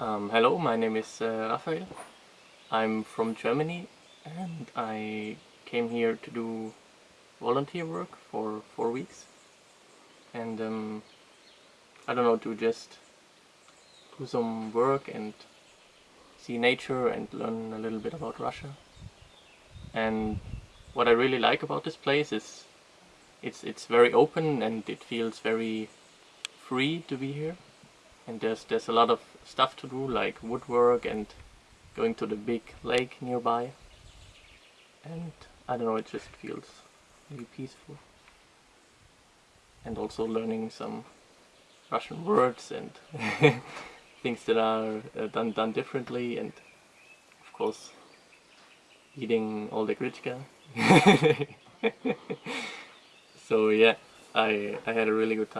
Um, hello, my name is uh, Raphael. I'm from Germany and I came here to do volunteer work for four weeks. And um, I don't know, to just do some work and see nature and learn a little bit about Russia. And what I really like about this place is it's it's very open and it feels very free to be here and there's there's a lot of stuff to do like woodwork and going to the big lake nearby. And I don't know it just feels really peaceful. And also learning some Russian words and things that are uh, done done differently and of course eating all the grechka so yeah I, I had a really good time